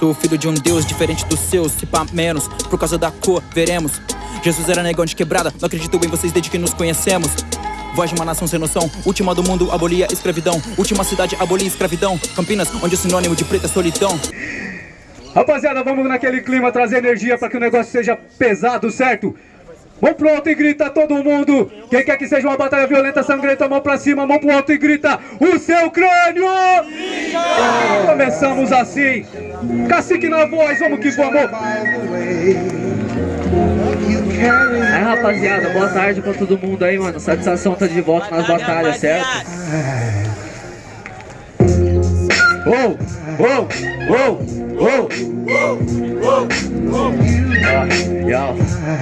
Sou filho de um Deus diferente dos seus, se pá menos, por causa da cor, veremos. Jesus era negão de quebrada, não acredito em vocês desde que nos conhecemos. Voz de uma nação sem noção, última do mundo abolia escravidão, última cidade abolia escravidão. Campinas, onde o sinônimo de preto é solidão. Rapaziada, vamos naquele clima trazer energia para que o negócio seja pesado, certo? Mão pro alto e grita todo mundo. Quem quer que seja uma batalha violenta, sangrenta, mão pra cima, mão pro alto e grita o seu crânio! Começamos assim. Cacique na voz, vamos que vamos. Aí rapaziada, boa tarde pra todo mundo aí, mano. Satisfação tá de volta nas batalhas, certo? Oh, oh, oh, oh. Yo,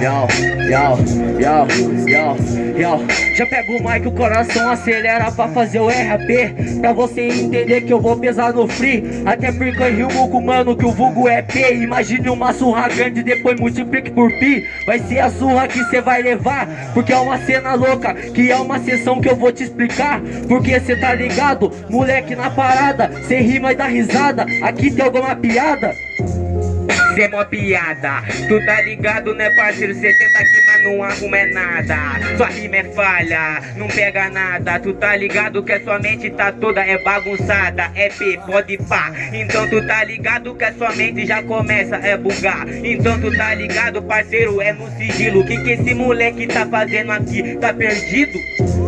yo, yo, yo, yo, yo Já pego o mic, o coração acelera pra fazer o RAP Pra você entender que eu vou pesar no free. Até porque eu rimo com mano que o vulgo é P. Imagine uma surra grande, depois multiplique por pi. Vai ser a surra que cê vai levar Porque é uma cena louca, que é uma sessão que eu vou te explicar. Porque cê tá ligado, moleque na parada Cê rima e dá risada, aqui tem alguma piada? Cê é mó piada, tu tá ligado né parceiro? Cê tenta aqui mas não arruma é nada Sua rima é falha, não pega nada Tu tá ligado que a sua mente tá toda é bagunçada É P, pode pá Então tu tá ligado que a sua mente já começa é bugar Então tu tá ligado parceiro, é no sigilo que que esse moleque tá fazendo aqui? Tá perdido?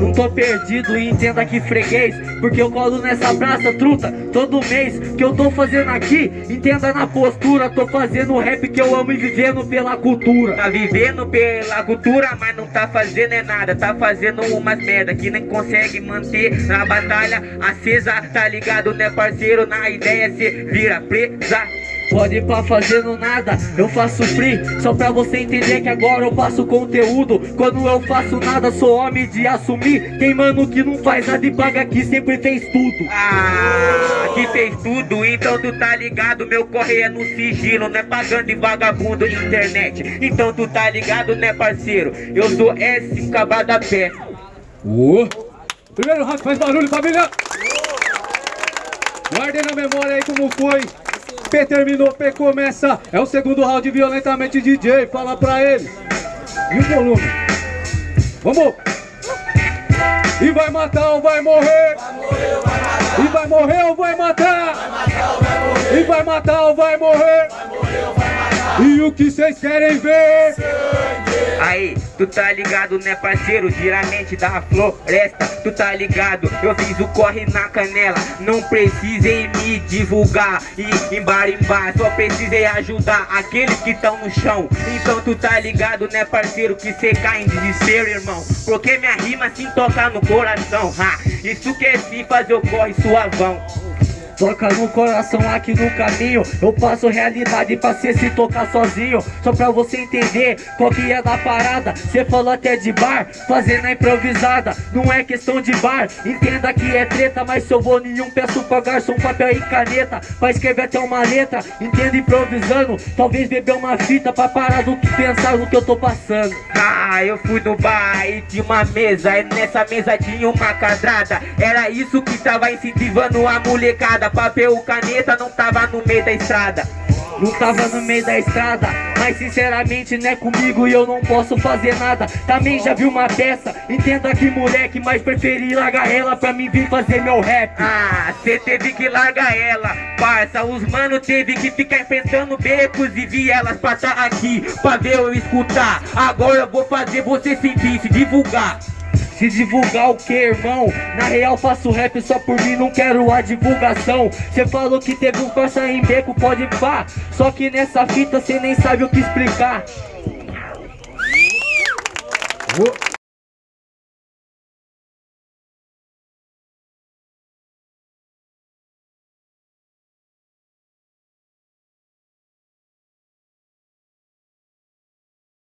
Não tô perdido e entenda que freguês Porque eu colo nessa praça, truta Todo mês que eu tô fazendo aqui. Entenda na postura, tô fazendo rap que eu amo e vivendo pela cultura. Tá vivendo pela cultura, mas não tá fazendo é nada. Tá fazendo umas merda que nem consegue manter Na batalha acesa, tá ligado né parceiro? Na ideia cê vira presa Pode ir pra fazendo nada, eu faço free Só pra você entender que agora eu faço conteúdo. Quando eu faço nada, sou homem de assumir. Quem mano que não faz nada e paga aqui sempre fez tudo. Ah, que fez tudo, então tu tá ligado? Meu correio é no sigilo, não é pagando de vagabundo internet. Então tu tá ligado né parceiro? Eu sou S, cabada pé. Uh. Primeiro round faz barulho, família. Guardem na memória aí como foi. P terminou, P começa. É o segundo round violentamente DJ. Fala pra ele. E o volume. Vamos. E vai matar ou vai morrer? E vai morrer ou vai matar? E vai matar ou vai morrer? E o que vocês querem ver? Aí, tu tá ligado né parceiro, giramente da floresta. Tu tá ligado, eu fiz o corre na canela. Não precisem me divulgar. E embarimbar Só precisei ajudar aqueles que estão no chão. Então tu tá ligado né parceiro, que cê cai em desespero irmão. Porque minha rima assim toca no coração ha, Isso que é se fazer o corre suavão Toca no coração aqui no caminho. Eu passo realidade pra cê se tocar sozinho. Só pra você entender qual que é da parada. Cê falou até de bar, fazendo a improvisada. Não é questão de bar, entenda que é treta. Mas se eu vou nenhum, peço pra garçom papel e caneta. Pra escrever até uma letra, entenda improvisando. Talvez beber uma fita pra parar do que pensar no que eu tô passando. Ah, eu fui no bar e tinha uma mesa. E nessa mesa tinha uma quadrada. Era isso que tava incentivando a molecada Papel, caneta não tava no meio da estrada. Não tava no meio da estrada Mas sinceramente não é comigo e eu não posso fazer nada. Também já vi uma peça Entenda que moleque, mas preferi largar ela Pra mim vir fazer meu rap. Ah, cê teve que largar ela Parça, os mano teve que ficar enfrentando becos E vi elas passar aqui pra ver eu escutar. Agora eu vou fazer você sentir, se divulgar Se divulgar o que, irmão? Na real faço rap só por mim, não quero a divulgação Cê falou que teve um corsa em beco, pode pá Só que nessa fita cê nem sabe o que explicar Uh.